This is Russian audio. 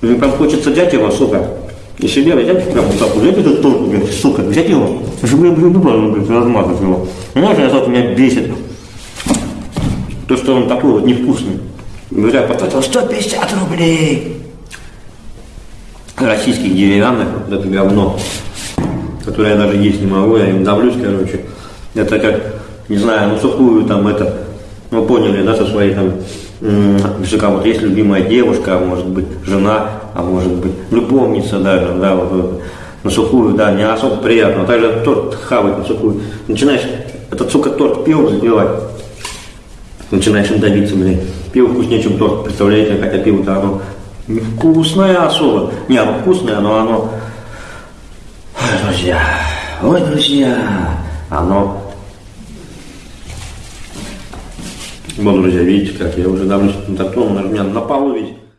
Мне прям хочется взять его, сука, и себе взять, прям вот так, взять этот торт, блядь, сука, взять его, чтобы я, блядь, блядь, размазать его. Знаешь, это меня бесит. То, что он такой вот невкусный. Говорят, потратил 150 рублей. Российских деревянных, вот это говно, которое я даже есть не могу, я им давлюсь, короче. Это как, не знаю, ну сухую там это, ну поняли, да, со своей там, что вот есть любимая девушка, а может быть жена, а может быть любовница даже, да, вот, на сухую, да, не особо приятно. Также торт хавать на сухую. Начинаешь этот, сука, торт пивом запивать, начинаешь им давиться, блин. Пиво вкуснее, чем торт, представляете, хотя пиво-то оно невкусное особо. Не, оно вкусное, но оно... Ой, друзья, ой, друзья, оно... Вот, друзья, видите, как я уже давно на тортом, у меня на полу, видите.